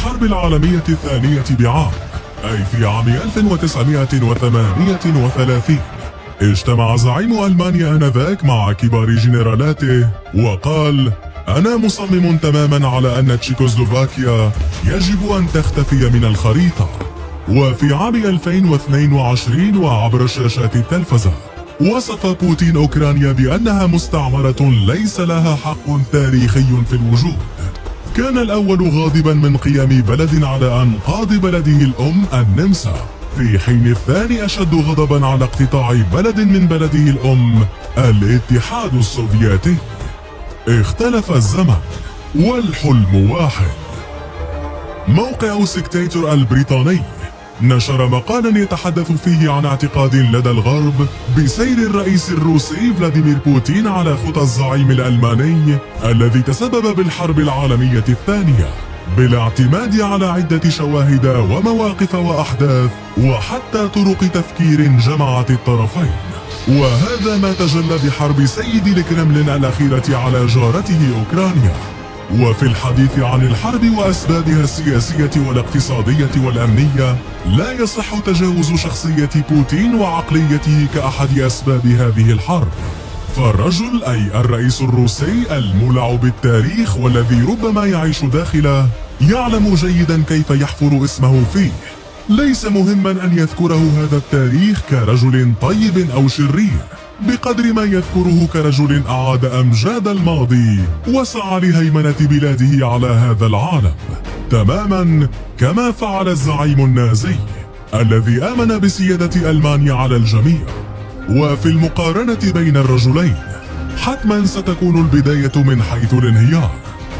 الحرب العالمية الثانية بعام أي في عام 1938 اجتمع زعيم ألمانيا آنذاك مع كبار جنرالاته وقال أنا مصمم تماما على أن تشيكوسلوفاكيا يجب أن تختفي من الخريطة. وفي عام 2022 وعبر شاشات التلفزة وصف بوتين أوكرانيا بأنها مستعمرة ليس لها حق تاريخي في الوجود. كان الأول غاضبا من قيام بلد على أنقاض بلده الأم النمسا. في حين الثاني أشد غضبا على اقتطاع بلد من بلده الأم الاتحاد السوفيتي. اختلف الزمن والحلم واحد. موقع سبكتيتور البريطاني. نشر مقالا يتحدث فيه عن اعتقاد لدى الغرب بسير الرئيس الروسي فلاديمير بوتين على خطى الزعيم الألماني الذي تسبب بالحرب العالمية الثانية بالاعتماد على عدة شواهد ومواقف وأحداث وحتى طرق تفكير جمعت الطرفين. وهذا ما تجلى بحرب سيد الكرملين الأخيرة على جارته أوكرانيا. وفي الحديث عن الحرب وأسبابها السياسية والاقتصادية والأمنية لا يصح تجاوز شخصية بوتين وعقليته كأحد أسباب هذه الحرب. فالرجل أي الرئيس الروسي المولع بالتاريخ والذي ربما يعيش داخله يعلم جيدا كيف يحفر اسمه فيه. ليس مهما أن يذكره هذا التاريخ كرجل طيب أو شرير. بقدر ما يذكره كرجل أعاد أمجاد الماضي وسعى لهيمنة بلاده على هذا العالم تماما كما فعل الزعيم النازي الذي آمن بسيادة ألمانيا على الجميع. وفي المقارنة بين الرجلين حتما ستكون البداية من حيث الانهيار.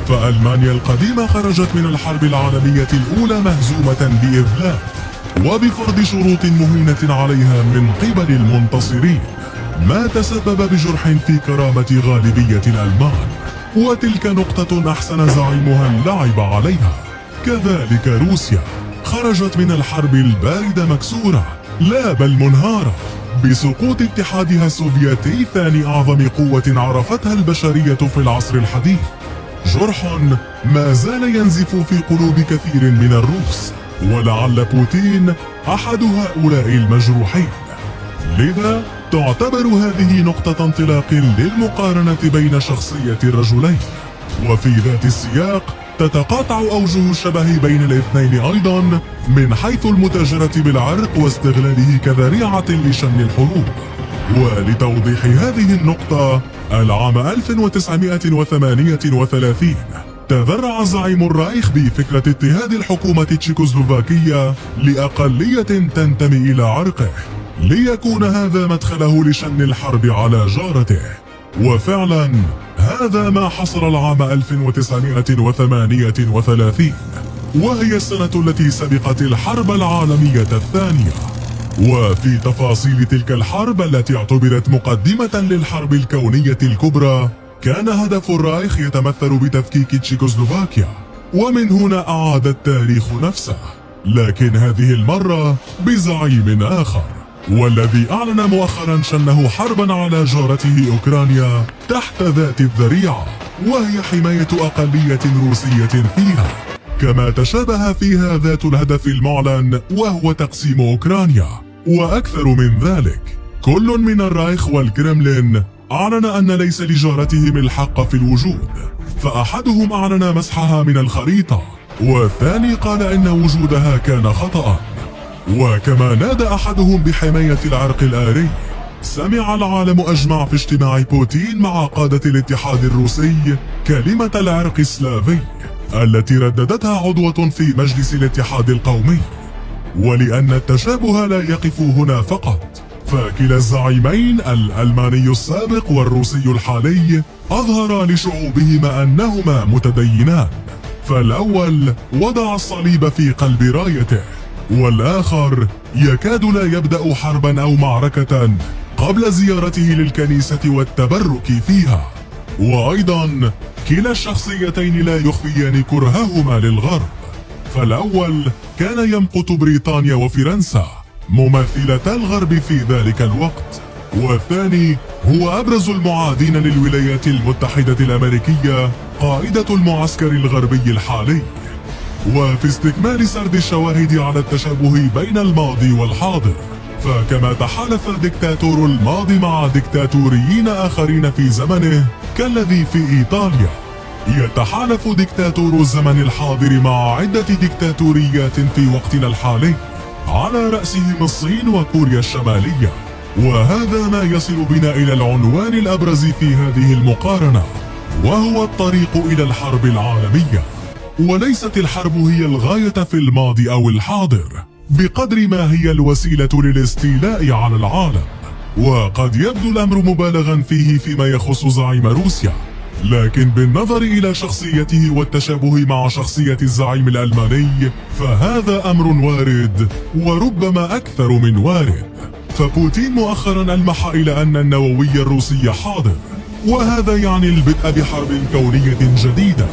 فألمانيا القديمة خرجت من الحرب العالمية الأولى مهزومة بإذلال وبفرض شروط مهينة عليها من قبل المنتصرين. ما تسبب بجرح في كرامة غالبية الألمان وتلك نقطة أحسن زعيمها اللعب عليها. كذلك روسيا خرجت من الحرب الباردة مكسورة لا بل منهارة بسقوط اتحادها السوفيتي ثاني أعظم قوة عرفتها البشرية في العصر الحديث. جرح ما زال ينزف في قلوب كثير من الروس ولعل بوتين أحد هؤلاء المجروحين. لذا تعتبر هذه نقطة انطلاق للمقارنة بين شخصية الرجلين. وفي ذات السياق تتقاطع أوجه الشبه بين الاثنين أيضا من حيث المتاجرة بالعرق واستغلاله كذريعة لشن الحروب. ولتوضيح هذه النقطة العام 1938 تذرع زعيم الرايخ بفكرة اضطهاد الحكومة التشيكوسلوفاكية لأقلية تنتمي إلى عرقه. ليكون هذا مدخله لشن الحرب على جارته. وفعلا هذا ما حصل العام 1938 وهي السنة التي سبقت الحرب العالمية الثانية. وفي تفاصيل تلك الحرب التي اعتبرت مقدمة للحرب الكونية الكبرى كان هدف الرايخ يتمثل بتفكيك تشيكوسلوفاكيا. ومن هنا أعاد التاريخ نفسه. لكن هذه المرة بزعيم آخر. والذي أعلن مؤخرا شنه حربا على جارته أوكرانيا تحت ذات الذريعة وهي حماية أقلية روسية فيها. كما تشابه فيها ذات الهدف المعلن وهو تقسيم أوكرانيا. وأكثر من ذلك كل من الرايخ والكرملين أعلن أن ليس لجارتهم الحق في الوجود فأحدهم أعلن مسحها من الخريطة والثاني قال إن وجودها كان خطأ وكما نادى أحدهم بحماية العرق الآري سمع العالم أجمع في اجتماع بوتين مع قادة الاتحاد الروسي كلمة العرق السلافي التي رددتها عضوة في مجلس الاتحاد القومي. ولأن التشابه لا يقف هنا فقط فكلا الزعيمين الألماني السابق والروسي الحالي أظهرا لشعوبهما أنهما متدينان. فالأول وضع الصليب في قلب رايته. والآخر يكاد لا يبدأ حربا أو معركة قبل زيارته للكنيسة والتبرك فيها. وأيضا كلا الشخصيتين لا يخفيان كرههما للغرب. فالأول كان يمقت بريطانيا وفرنسا ممثلتا الغرب في ذلك الوقت. والثاني هو أبرز المعادين للولايات المتحدة الأمريكية قائدة المعسكر الغربي الحالي. وفي استكمال سرد الشواهد على التشابه بين الماضي والحاضر فكما تحالف دكتاتور الماضي مع دكتاتوريين آخرين في زمنه كالذي في إيطاليا يتحالف دكتاتور الزمن الحاضر مع عدة دكتاتوريات في وقتنا الحالي على رأسهم الصين وكوريا الشمالية وهذا ما يصل بنا إلى العنوان الأبرز في هذه المقارنة وهو الطريق إلى الحرب العالمية. وليست الحرب هي الغاية في الماضي أو الحاضر بقدر ما هي الوسيلة للاستيلاء على العالم. وقد يبدو الأمر مبالغا فيه فيما يخص زعيم روسيا. لكن بالنظر إلى شخصيته والتشابه مع شخصية الزعيم الألماني فهذا أمر وارد وربما أكثر من وارد. فبوتين مؤخرا ألمح إلى أن النووي الروسي حاضر وهذا يعني البدء بحرب كونية جديدة.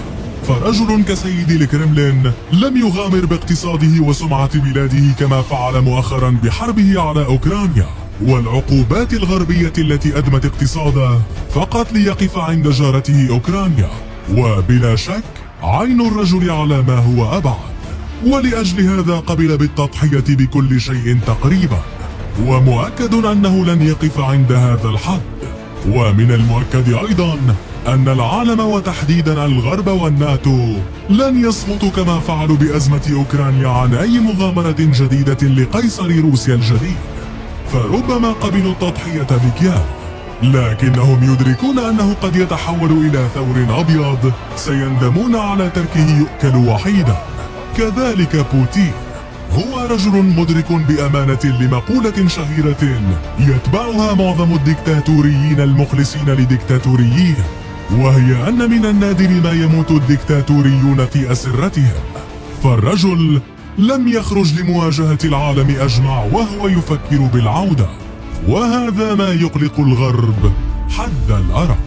فرجل كسيد الكرملين لم يغامر باقتصاده وسمعة بلاده كما فعل مؤخرا بحربه على أوكرانيا. والعقوبات الغربية التي أدمت اقتصاده فقط ليقف عند جارته أوكرانيا. وبلا شك عين الرجل على ما هو أبعد. ولأجل هذا قبل بالتضحية بكل شيء تقريبا. ومؤكد أنه لن يقف عند هذا الحد. ومن المؤكد أيضا أن العالم وتحديدا الغرب والناتو لن يصمتوا كما فعلوا بأزمة أوكرانيا عن أي مغامرة جديدة لقيصر روسيا الجديد. فربما قبلوا التضحية بكياف لكنهم يدركون أنه قد يتحول إلى ثور أبيض سيندمون على تركه يؤكل وحيدا. كذلك بوتين هو رجل مدرك بأمانة لمقولة شهيرة يتبعها معظم الدكتاتوريين المخلصين لدكتاتوريين. وهي أن من النادر ما يموت الدكتاتوريون في أسرتهم فالرجل لم يخرج لمواجهة العالم أجمع وهو يفكر بالعودة. وهذا ما يقلق الغرب حد الأرق.